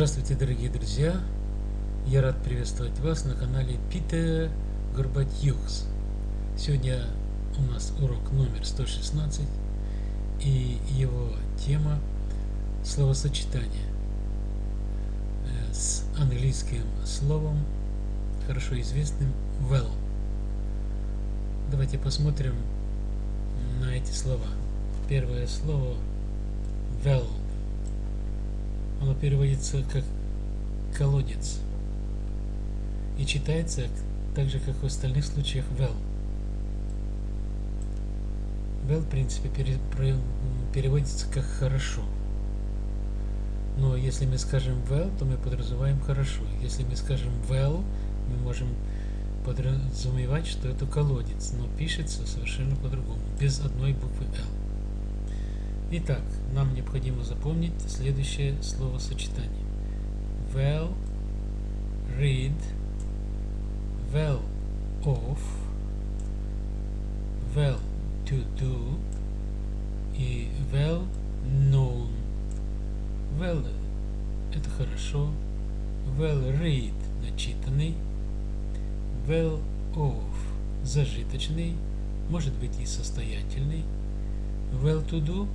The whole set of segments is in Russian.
Здравствуйте, дорогие друзья! Я рад приветствовать вас на канале Питер Горбатьюкс. Сегодня у нас урок номер 116 и его тема словосочетание э, с английским словом, хорошо известным well. Давайте посмотрим на эти слова. Первое слово well – оно переводится как колодец и читается так же, как в остальных случаях well. Well, в принципе, переводится как хорошо. Но если мы скажем well, то мы подразумеваем хорошо. Если мы скажем well, мы можем подразумевать, что это колодец, но пишется совершенно по-другому, без одной буквы L. Итак, нам необходимо запомнить следующее словосочетание. Well, read, well off, well to do и well known. Well это хорошо, well read начитанный, well off зажиточный, может быть и состоятельный, well to do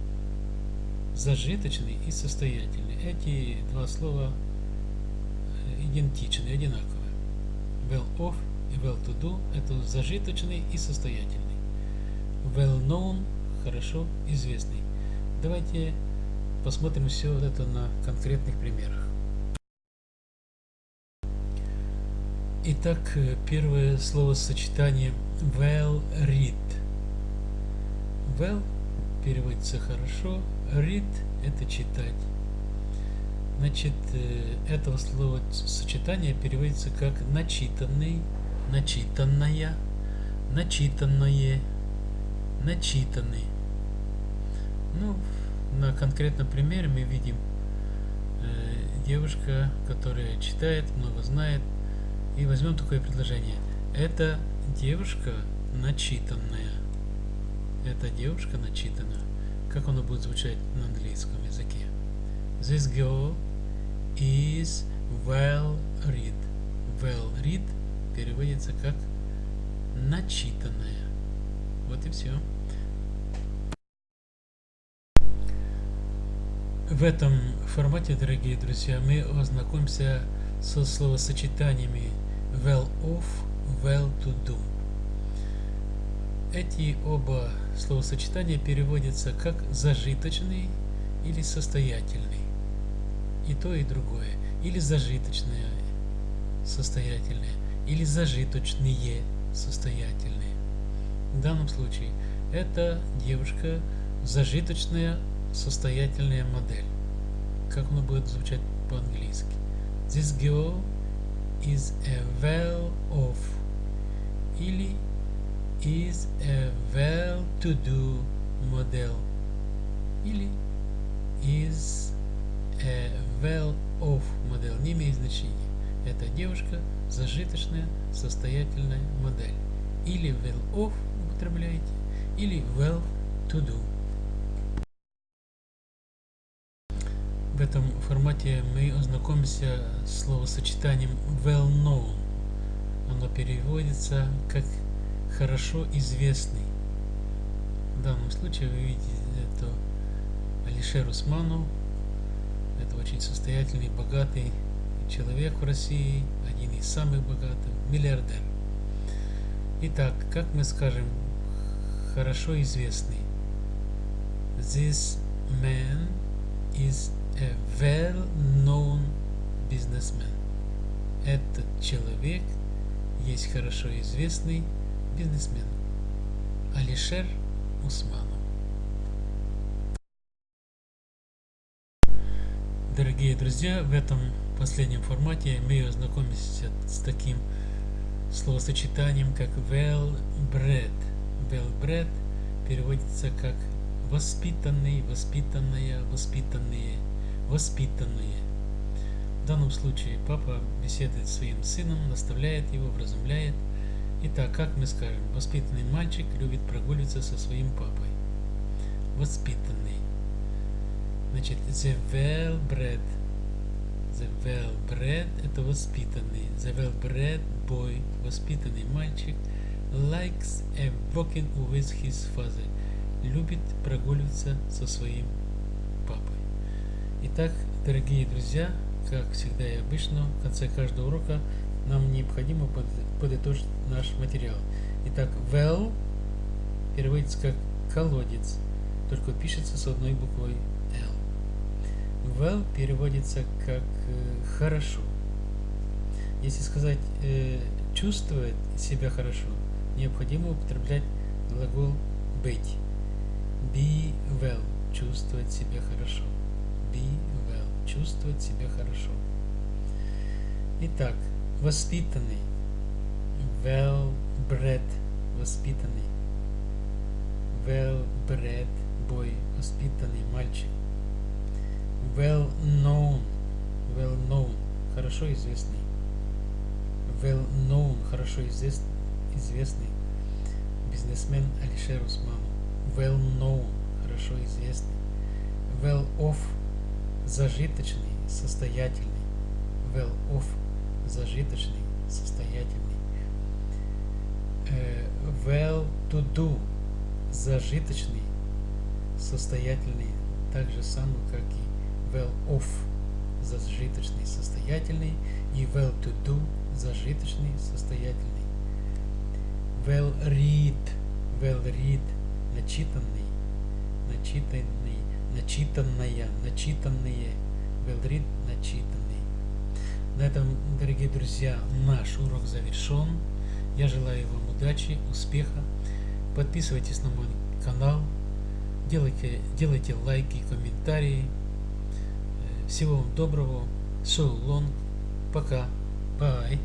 зажиточный и состоятельный. Эти два слова э, идентичны, одинаковые. Well off и well to do – это зажиточный и состоятельный. Well known – хорошо известный. Давайте посмотрим все вот это на конкретных примерах. Итак, э, первое словосочетание well read. Well переводится хорошо, read это читать. Значит, э, этого слова сочетание переводится как начитанный, начитанная, начитанное, начитанный. Ну, на конкретном примере мы видим э, девушка, которая читает, много знает. И возьмем такое предложение. Это девушка начитанная. Эта девушка начитана. Как оно будет звучать на английском языке? This girl is well read. Well read переводится как начитанная. Вот и все. В этом формате, дорогие друзья, мы ознакомимся со словосочетаниями well off, well to do. Эти оба словосочетания переводятся как зажиточный или состоятельный. И то, и другое. Или зажиточное, состоятельное, или зажиточные, состоятельные. В данном случае это девушка зажиточная, состоятельная модель. Как оно будет звучать по-английски? This girl is a well-off. Или is a well-to-do model или is a well-off модель не имеет значения. Это девушка зажиточная, состоятельная модель. Или well-off употребляете, или well-to-do. В этом формате мы ознакомимся с словосочетанием well-known. Оно переводится как хорошо известный. В данном случае вы видите это Алишер Усманов. Это очень состоятельный, богатый человек в России, один из самых богатых, миллиардер. Итак, как мы скажем, хорошо известный. This man is a well-known businessman. Этот человек есть хорошо известный бизнесмен Алишер Усманов. Дорогие друзья, в этом последнем формате мы ознакомимся с таким словосочетанием, как well bred. Well bred переводится как воспитанный, воспитанная, воспитанные, воспитанные. В данном случае папа беседует с своим сыном, наставляет его, вразумляет – Итак, как мы скажем, воспитанный мальчик любит прогуливаться со своим папой. Воспитанный. Значит, the well-bred. The well-bred – это воспитанный. The well-bred boy – воспитанный мальчик. Likes a walking with his father. Любит прогуливаться со своим папой. Итак, дорогие друзья, как всегда и обычно, в конце каждого урока нам необходимо подытожить наш материал. Итак, well переводится как колодец, только пишется с одной буквой L. Well переводится как э, хорошо. Если сказать э, чувствовать себя хорошо, необходимо употреблять глагол быть. Be well – чувствовать себя хорошо. Be well – чувствовать себя хорошо. Итак, воспитанный. Well-bred – воспитанный. Well-bred boy – воспитанный мальчик. Well-known – well-known – хорошо известный. Well-known – хорошо известный, известный бизнесмен Алишер Усманов. Well-known – хорошо известный. Well-off – зажиточный, состоятельный. Well-off – зажиточный, состоятельный. Uh, well-to-do – зажиточный, состоятельный, так же самое, как и well-off – зажиточный, состоятельный, и well-to-do – зажиточный, состоятельный. Well-read – well-read – начитанный, начитанный, начитанная, начитанные, well-read – начитанный. На этом, дорогие друзья, наш урок завершен. Я желаю вам удачи, успеха. Подписывайтесь на мой канал, делайте, делайте лайки, комментарии. Всего вам доброго. So long. Пока. Bye.